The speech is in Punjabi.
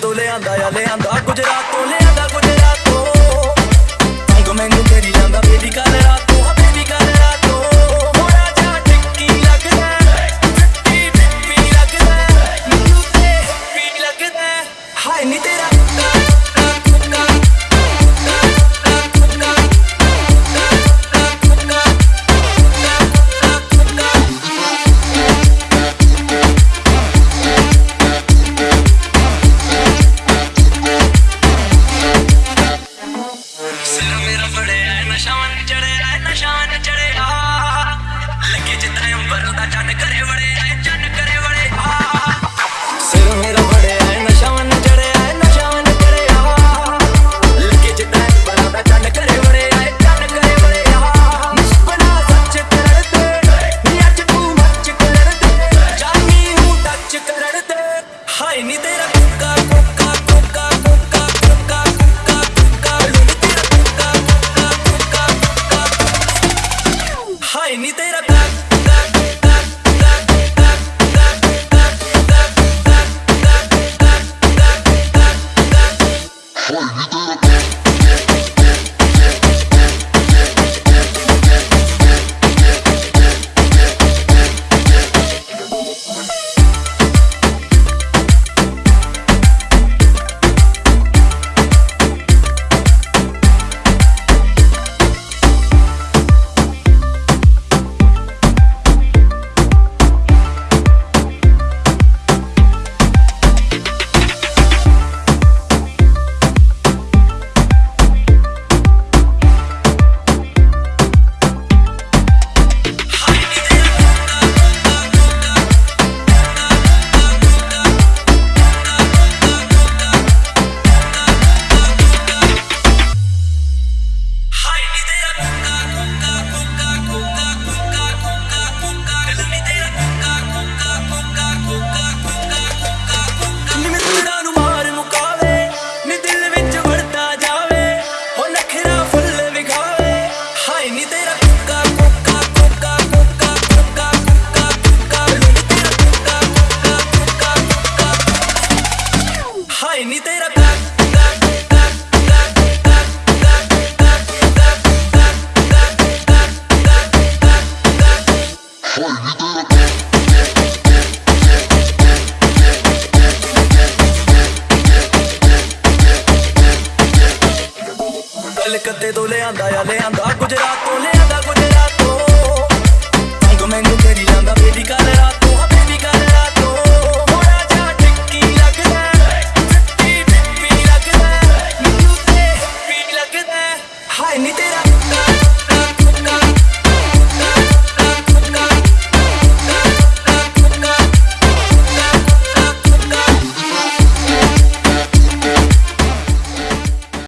ਤੋਂ ਲਿਆਂਦਾ ਆ ਲਿਆਂਦਾ। ਗੁਜਰਾਤ ਤੋਂ ਲਿਆਂਦਾ। ਫੜਿਆ ਏ, ਚੜਿਆ ਏ, ਨਸ਼ਾ ਚੜਿਆ ਲੱਗੇ ਜਿੱਦਾਂ ਅੰਬਰ ਦਾ ਚੰਨ ਕਰੇ ਵੜੇ ਚੰਨ ਕਰੇ ਵੜੇ ਆ। ਸਿਰ ਮੇਰਾ ਫੜਿਆ ਏ, ਨਸ਼ਾ ਚੜਿਆ ਏ, ਨਸ਼ਾ ਮਨ ਚੜਿਆ ਲੱਗੇ ਜਿੱਦਾਂ ਅੰਬਰ ਦਾ ਚੰਨ ਕਰੇ ਵੜੇ ਏ, ਚੰਨ ਕਰੇ ਵੜੇ ਨਿਸ਼ਪਨਾ ਸੱਚ ਕਰਦੇ ਨੀ ਅੱਜ ਤੂੰ ਮੱਚ ਕਰਦੇ ਜਾਨੀ ਹੂੰ ਟੱਚ ਕਰਦੇ ਹਾਏ ਨੀ ਤੇਰਾ ਕੁੱਕਾ ਹਾਏ ਨੀ ਤੇ ਤੋਂ ਲਿਆਂਦਾ ਆ ਲਿਆਂਦਾ ਗੁਜਰਾਤ ਤੋਂ ਲਿਆਂਦਾ